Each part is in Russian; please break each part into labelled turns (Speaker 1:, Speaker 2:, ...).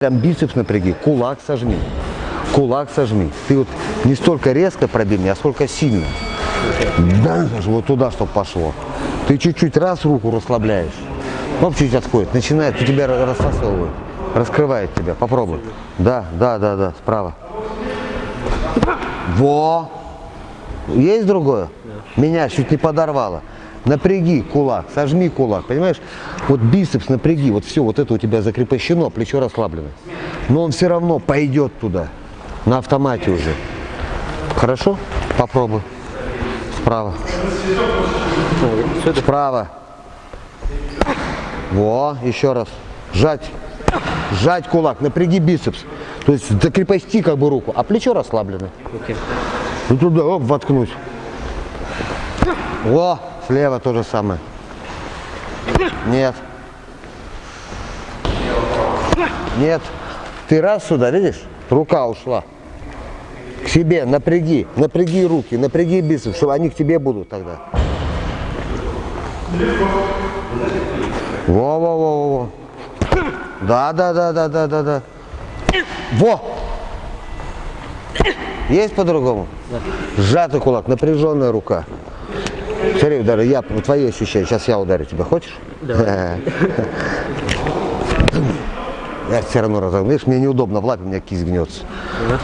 Speaker 1: Прям бицепс напряги, кулак сожми. Кулак сожми. Ты вот не столько резко пробей меня, а сколько сильно. Да, вот туда, чтобы пошло. Ты чуть-чуть раз руку расслабляешь. Ну, чуть отходит. Начинает, у тебя рассасывает. Раскрывает тебя. Попробуй. Да, да, да, да, справа. Во! Есть другое? Меня чуть не подорвало. Напряги кулак, сожми кулак, понимаешь? Вот бицепс напряги, вот все, вот это у тебя закрепощено, плечо расслаблено. Но он все равно пойдет туда, на автомате уже. Хорошо? Попробуй. Справа. Справа. Во, еще раз. Сжать. Сжать кулак, напряги бицепс. То есть закрепости как бы руку, а плечо расслаблено. И туда, оп, воткнуть. Во, слева то же самое. Нет. Нет. Ты раз сюда, видишь? Рука ушла. К себе напряги, напряги руки, напряги бицепс, чтобы они к тебе будут тогда. Во-во-во-во. Да, да, да, да, да, да, да. Во! Есть по-другому?
Speaker 2: Да.
Speaker 1: Сжатый кулак, напряженная рука. Смотри, удары, я твои ощущения. Сейчас я ударю тебя. Хочешь?
Speaker 2: Давай.
Speaker 1: Я все равно разогну. Видишь, мне неудобно в лапе, у меня кисть гнется.
Speaker 2: Да.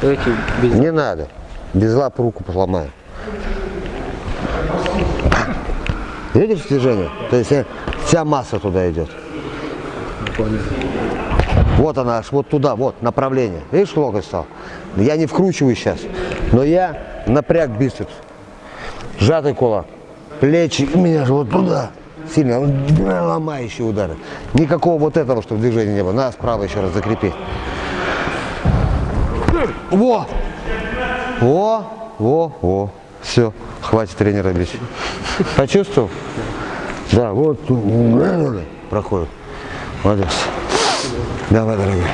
Speaker 2: Давайте без...
Speaker 1: Не надо. Без лап руку поломаю. Видишь движение? То есть э, вся масса туда идет. Вот она, аж вот туда, вот направление. Видишь, локоть стал? Я не вкручиваю сейчас, но я напряг бицепс. Сжатый кулак. Плечи у меня же вот туда. Сильно ломающие удары. Никакого вот этого, чтобы движения не было. На, справа еще раз закрепи. Во! Во! Во! Во! Все, хватит тренера бить. Почувствовал? Да, вот проходит. Молодец. Давай, дорогой.